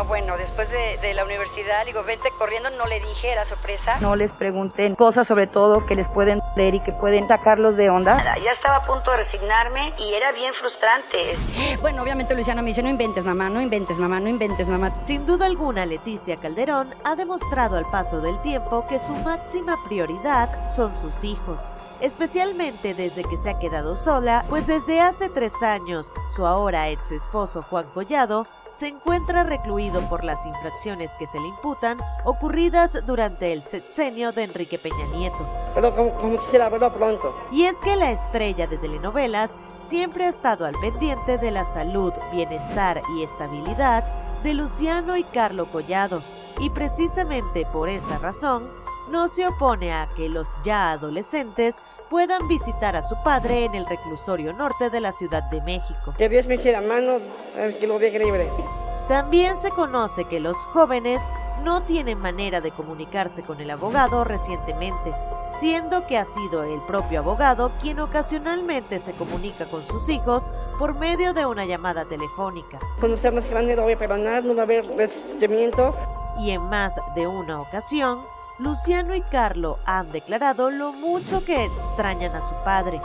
Bueno, bueno, después de, de la universidad, digo, vente corriendo, no le dije, era sorpresa. No les pregunten cosas sobre todo que les pueden leer y que pueden sacarlos de onda. Ya estaba a punto de resignarme y era bien frustrante. Bueno, obviamente Luciano me dice, no inventes mamá, no inventes mamá, no inventes mamá. Sin duda alguna, Leticia Calderón ha demostrado al paso del tiempo que su máxima prioridad son sus hijos especialmente desde que se ha quedado sola, pues desde hace tres años su ahora ex esposo Juan Collado se encuentra recluido por las infracciones que se le imputan ocurridas durante el sexenio de Enrique Peña Nieto. Pero como, quisiera verlo pronto. Y es que la estrella de telenovelas siempre ha estado al pendiente de la salud, bienestar y estabilidad de Luciano y Carlo Collado, y precisamente por esa razón no se opone a que los ya adolescentes puedan visitar a su padre en el reclusorio norte de la Ciudad de México. Que Dios me quiera mano, que lo deje libre. También se conoce que los jóvenes no tienen manera de comunicarse con el abogado recientemente, siendo que ha sido el propio abogado quien ocasionalmente se comunica con sus hijos por medio de una llamada telefónica. Cuando sea más grande no voy a perdonar, no va a haber resentimiento. Y en más de una ocasión, Luciano y Carlo han declarado lo mucho que extrañan a su padre,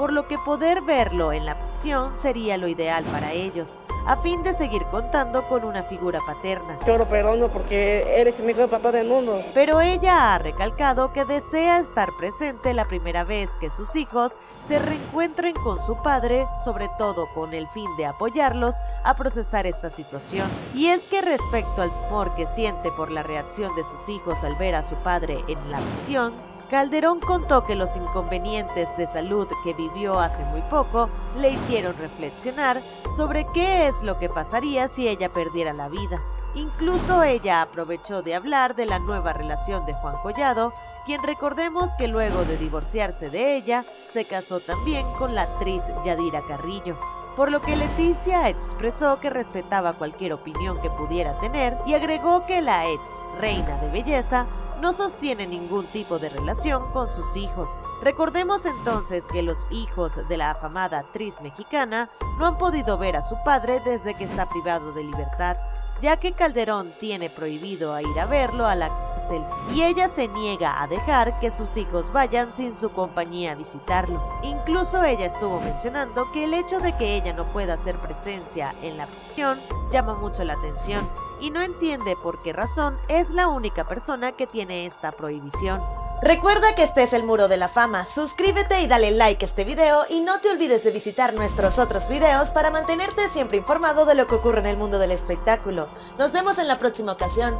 por lo que poder verlo en la prisión sería lo ideal para ellos, a fin de seguir contando con una figura paterna. Yo lo perdono porque eres el mejor papá del mundo. Pero ella ha recalcado que desea estar presente la primera vez que sus hijos se reencuentren con su padre, sobre todo con el fin de apoyarlos a procesar esta situación. Y es que respecto al temor que siente por la reacción de sus hijos al ver a su padre en la prisión, Calderón contó que los inconvenientes de salud que vivió hace muy poco le hicieron reflexionar sobre qué es lo que pasaría si ella perdiera la vida. Incluso ella aprovechó de hablar de la nueva relación de Juan Collado, quien recordemos que luego de divorciarse de ella, se casó también con la actriz Yadira Carrillo por lo que Leticia expresó que respetaba cualquier opinión que pudiera tener y agregó que la ex reina de belleza no sostiene ningún tipo de relación con sus hijos. Recordemos entonces que los hijos de la afamada actriz mexicana no han podido ver a su padre desde que está privado de libertad, ya que Calderón tiene prohibido ir a verlo a la cárcel y ella se niega a dejar que sus hijos vayan sin su compañía a visitarlo. Incluso ella estuvo mencionando que el hecho de que ella no pueda hacer presencia en la prisión llama mucho la atención y no entiende por qué razón es la única persona que tiene esta prohibición. Recuerda que este es el Muro de la Fama, suscríbete y dale like a este video y no te olvides de visitar nuestros otros videos para mantenerte siempre informado de lo que ocurre en el mundo del espectáculo. Nos vemos en la próxima ocasión.